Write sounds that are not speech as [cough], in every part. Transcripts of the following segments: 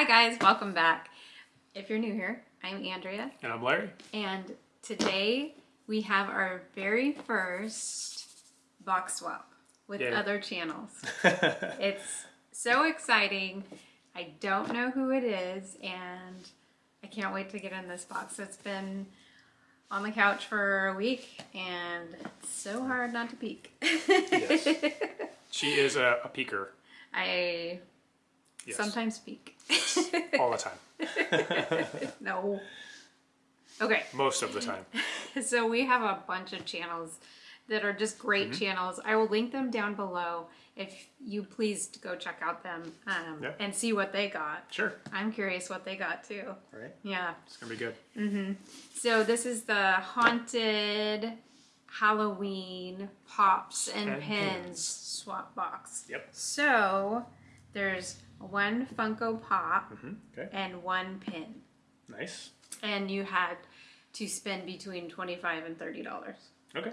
Hi guys, welcome back. If you're new here, I'm Andrea, And I'm Larry. and today we have our very first box swap with Yay. other channels. [laughs] It's so exciting. I don't know who it is, and I can't wait to get in this box. It's been on the couch for a week, and it's so hard not to peek. Yes. [laughs] she is a, a peeker I Yes. sometimes peek. [laughs] all the time. [laughs] no. Okay. Most of the time. [laughs] So we have a bunch of channels that are just great Mm-hmm. channels. I will link them down below if you please go check out them um, Yeah. and see what they got. Sure. I'm curious what they got too. Right? Yeah. It's going to be good. Mm hmm So this is the haunted Halloween pops and, And pins, pins. swap box. Yep. So there's one Funko Pop hmm Okay. and one pin. Nice. And you had to spend between 25 and $30. Okay.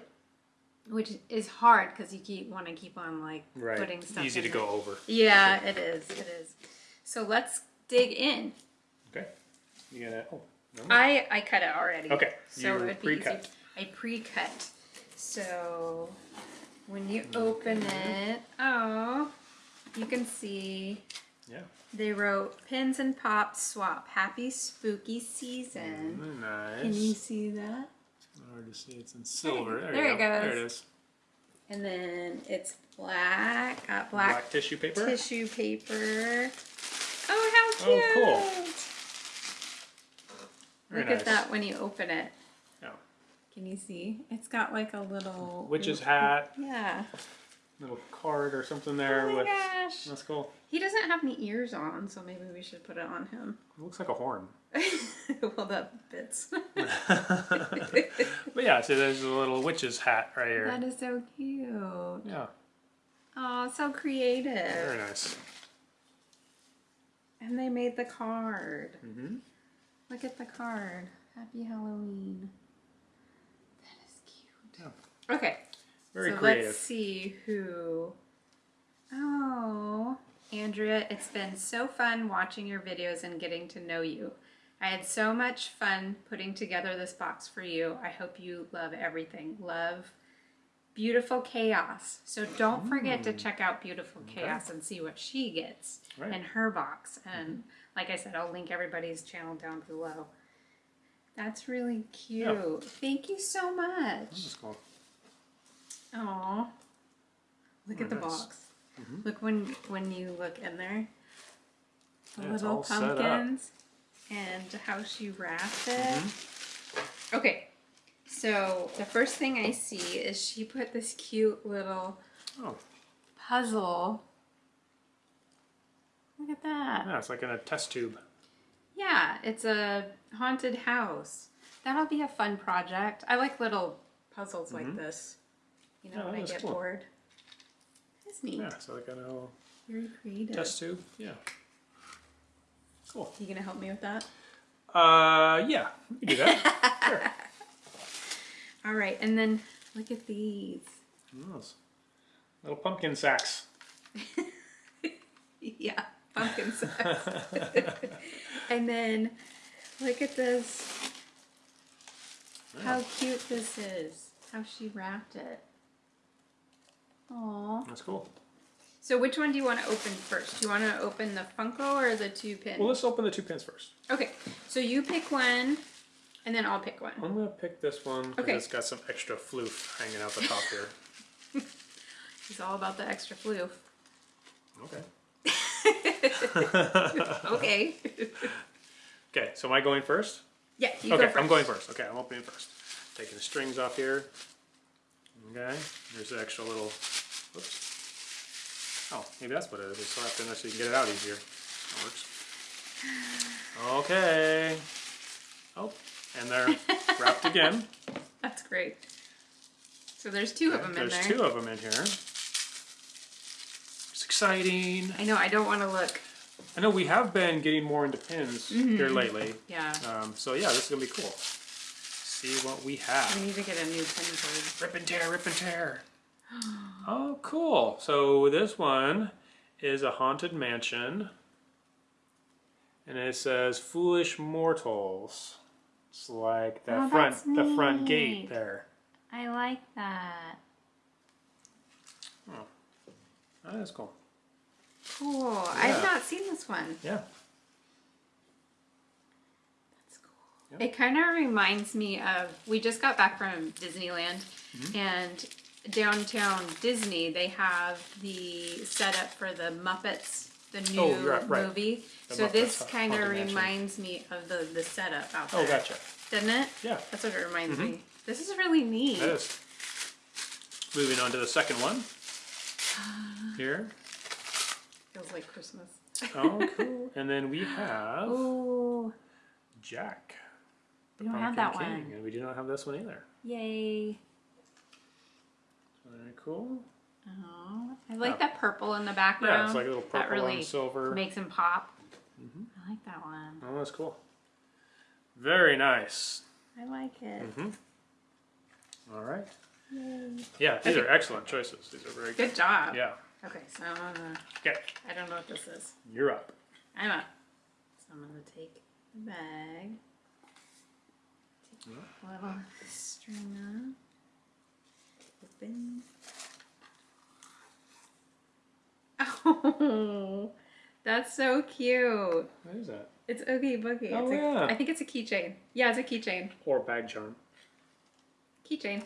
which is hard because you keep want to keep on like Right. putting stuff. Easy to there. go over. Yeah, it is. It is. So let's dig in. Okay. You gonna? Oh. No. I I cut it already. Okay, So you it would be easy. pre-cut. I pre-cut. So when you open it, oh, you can see Yeah. they wrote pins and pops swap. Happy spooky season. Mm, Nice. Can you see that? It's hard to see. It's in silver. There, there you it go. There goes. it is. And then it's black. Got Black, black tissue paper. tissue paper. Oh, how cute! Oh, cool. Very Look nice. at that when you open it. Oh. Can you see? It's got like a little Witch's hat. Yeah. Little card or something there Oh my with. gosh. That's cool. He doesn't have any ears on, so maybe we should put it on him. [laughs] It looks like a horn. well, that fits. [laughs] but yeah, so there's a little witch's hat right here. that is so cute. Yeah, Oh, so creative. very nice. And they made the card. Mm -hmm. Look at the card. Happy Halloween. That is cute. Yeah. Okay. Very so creative. let's see who. Oh, Andrea, it's been so fun watching your videos and getting to know you. I had so much fun putting together this box for you. I hope you love everything. Love Beautiful Chaos. So don't forget to hmm. check out Beautiful Chaos and see what she gets Right. in her box. Mm-hmm. And like I said, I'll link everybody's channel down below. That's really cute. Thank you so much. Oh, look at the nice. Mm-hmm. box. Look when when you look in there. The Yeah, little all set up. pumpkins and how she wrapped it. Mm-hmm. Okay, so the first thing I see is she put this cute little Oh, puzzle. Look at that. yeah, it's like in a test tube. Yeah, it's a haunted house. That'll be a fun project. I like little puzzles like this. You know. Yeah, when I get cool. bored. It's neat. Yeah, so like a little Very creative. test tube. Yeah. Cool. You gonna help me with that? Uh, yeah, we can do that. [laughs] sure. All right, and then look at these. Those Little pumpkin sacks. [laughs] Yeah, pumpkin sacks. [laughs] and then look at this. How cute this is. How she wrapped it. Aww. That's cool. So which one do you want to open first? Do you want to open the Funko or the two pins? Well, let's open the two pins first. Okay, so you pick one, and then I'll pick one. I'm gonna pick this one because Okay. it's got some extra floof hanging out the top here. [laughs] It's all about the extra floof. Okay. [laughs] Okay. [laughs] Okay, so am I going first? yeah, you okay, go first. I'm going first. Okay, I'm opening first. Taking the strings off here. Okay, there's the extra little. Oh, maybe that's what it is. They slapped in there so you can get it out easier. That works. Okay. Oh, and they're wrapped [laughs] again. That's great. So there's two of them in here. There's two of them in here. It's exciting. I know. I don't want to look. I know we have been getting more into pins Mm-hmm. here lately. Yeah. Um, so yeah, this is gonna be cool. See what we have. We need to get a new pin code. Rip and tear, rip and tear. Oh, cool. So this one is a haunted mansion. and it says "Foolish Mortals." It's like the Oh, front, the front gate there. I like that. Oh, that's cool. Cool. Yeah. I've not seen this one. Yeah. That's cool. Yeah. It kind of reminds me of we just got back from Disneyland Mm-hmm. and downtown Disney they have the setup for the Muppets the new Oh, right, right. movie. The so Muppets this kind of reminds me of the the setup out there. Oh, gotcha. Doesn't it? Yeah, That's what it reminds Mm-hmm. me. This is really neat. that is. Moving on to the second one. [sighs] Here. Feels like Christmas. Oh, cool. [laughs] and then we have Oh, Jack. the we don't have Pumpkin that King, one. And we do not have this one either. Yay. Very cool. Oh, I like that purple in the background. Yeah, it's like a little that really and silver. makes him pop. Mhm. I like that one. Oh, that's cool. Very nice. I like it. hmm All right. Yay. Yeah, these Okay. are excellent choices. These are very good. Good job. Yeah. Okay, so I'm gonna, Okay, I don't know what this is. you're up. I'm up. So I'm gonna take the bag. Take Yeah. a little string off. Open. [laughs] Oh, that's so cute. What is that? It's Oogie Boogie. Oh, it's a, yeah. I think it's a keychain. Yeah, it's a keychain. Or bag charm. Keychain.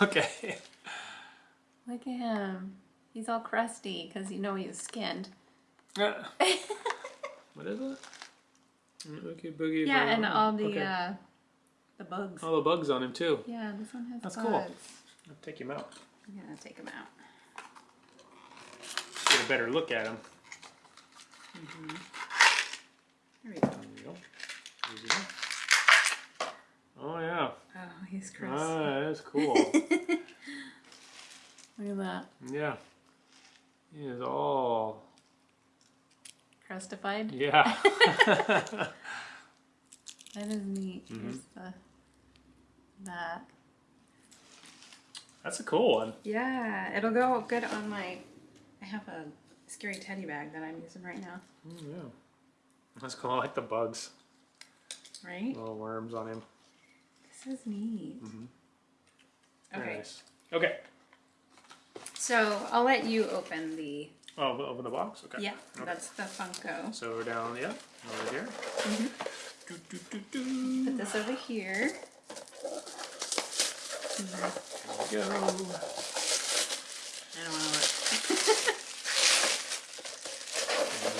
[laughs] okay. Look at him. He's all crusty because you know he's skinned. Uh, [laughs] what is it? Oogie boogie. Yeah, and all the okay. uh, the bugs. all the bugs on him too. Yeah, this one has That's bugs. cool. I'll take him out. I'm gonna take him out. Get a better look at him. There we go. There you go. Easy. Oh yeah. Oh, he's crusty. Ah, that's [laughs] cool. Look at that. yeah. He is all. Crustified. Yeah. [laughs] [laughs] That is neat. Mm-hmm. Here's the that. That's a cool one. Yeah, it'll go good on my. I have a scary teddy bag that I'm using right now. Mm, yeah. That's cool. I like the bugs. Right? Little worms on him. This is neat. Very Okay, nice. Okay. so I'll let you open the. Oh, we'll open the box? Okay. Yeah, Okay. that's the Funko. So we're down, yeah, over here. Mm-hmm. Do, do, do, do. Put this over here. There we go. I don't want to look.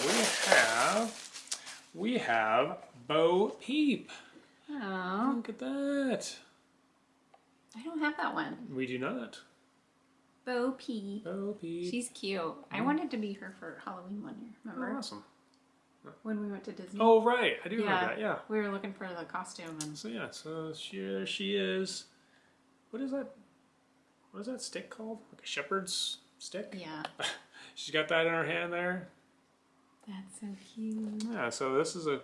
We have, we have Bo Peep. Oh, Look at that. I don't have that one. We do not. Bo Peep. Bo Peep. She's cute. I mm. wanted to be her for Halloween one year. oh, Remember awesome. when we went to Disney? Oh, right. I do remember that, yeah. We were looking for the costume and So, yeah, so she, she is. What is that? What is that stick called? Like a shepherd's stick? yeah, [laughs] She's got that in her hand there. that's so cute. Yeah, so this is a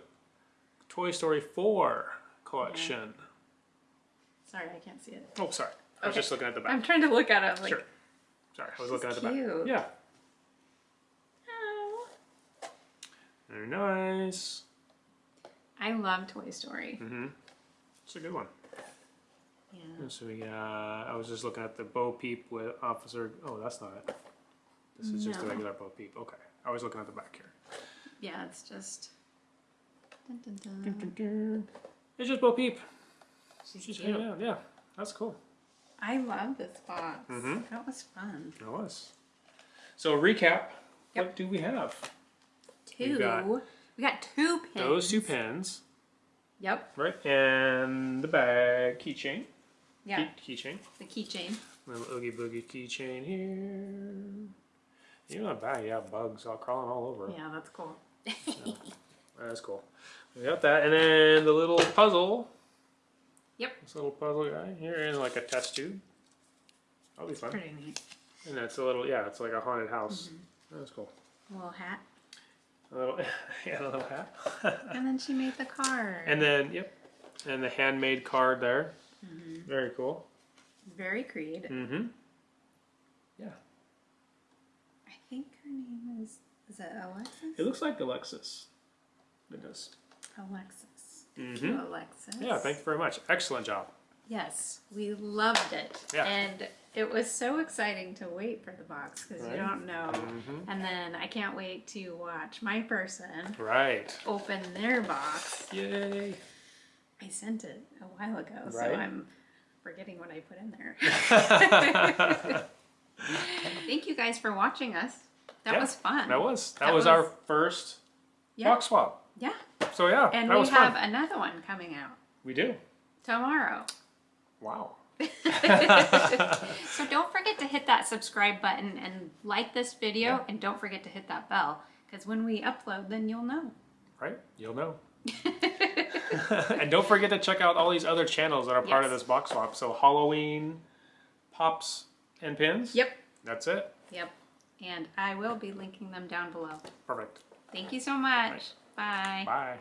Toy Story 4 collection. Sorry, I can't see it. Oh, sorry. I was Okay. just looking at the back. I'm trying to look at it. Like, Sure. Sorry, I was looking at the cute. back. Yeah. oh. Very nice. I love Toy Story. Mm-hmm. It's a good one. Yeah. So we got, I was just looking at the Bo Peep with Officer, oh, that's not it. This is just a No. regular Bo Peep. Okay. I was looking at the back here. Yeah, it's just. Dun, dun, Dun, dun. dun, dun. It's just Bo Peep. She's She's cute. hanging out. Yeah, that's cool. I love this box. Mhm. That was fun. It was. So recap. Yep. What do we have? Two. got- we got two pins. Those two pins, Yep. right? And the bag keychain. Yeah. Key, keychain. The keychain. Little Oogie Boogie keychain here. Even on the bag, yeah, bugs all crawling all over. Yeah, that's cool. [laughs] That's cool. We got that, and then the little puzzle. Yep. This little puzzle guy here in like a test tube. That'll be fun. Pretty neat. And that's a little, yeah, it's like a haunted house. Mm-hmm. That's cool. A little hat. A little, [laughs] yeah, a little hat. And then she made the card. and then, yep, and the handmade card there. Mhm. Very cool. Very Creed. Mm-hmm. Yeah. I think her name is. Is it Alexis? It looks like Alexis. It does. Alexis. Thank Mhm. you, Alexis. Yeah, thank you very much. Excellent job. Yes, we loved it. Yeah. And it was so exciting to wait for the box because Right. you don't know. Mhm. And then I can't wait to watch my person Right. open their box. Yay. I sent it a while ago, so I'm forgetting what I put in there. [laughs] [laughs] Thank you guys for watching us. That Yeah, was fun. That was that, That was, our first yeah. box swap. Yeah. So yeah, And we was have fun. another one coming out We do. tomorrow. Wow. [laughs] So don't forget to hit that subscribe button and like this video and don't forget to hit that bell because when we upload then you'll know. Right? You'll know. [laughs] and don't forget to check out all these other channels that are part of this box swap. So Halloween, pops, and pins. Yep. That's it. Yep. And I will be linking them down below. Perfect. Thank you so much. Bye. Bye.